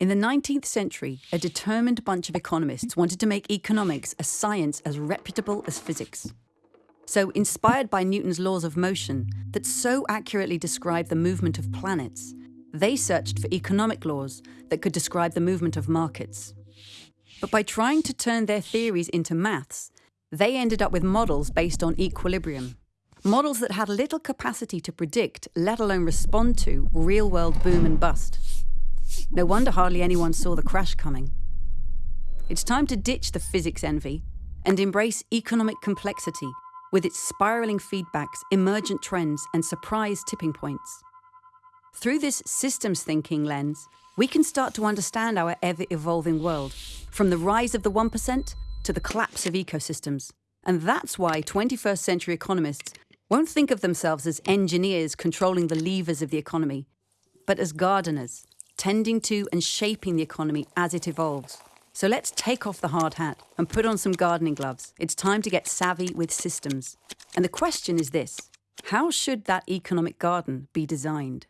In the 19th century, a determined bunch of economists wanted to make economics a science as reputable as physics. So, inspired by Newton's laws of motion that so accurately describe the movement of planets, they searched for economic laws that could describe the movement of markets. But by trying to turn their theories into maths, they ended up with models based on equilibrium. Models that had little capacity to predict, let alone respond to, real world boom and bust. No wonder hardly anyone saw the crash coming. It's time to ditch the physics envy and embrace economic complexity with its spiraling feedbacks, emergent trends, and surprise tipping points. Through this systems thinking lens, we can start to understand our ever evolving world, from the rise of the 1% to the collapse of ecosystems. And that's why 21st century economists won't think of themselves as engineers controlling the levers of the economy, but as gardeners, tending to and shaping the economy as it evolves. So let's take off the hard hat and put on some gardening gloves. It's time to get savvy with systems. And the question is this how should that economic garden be designed?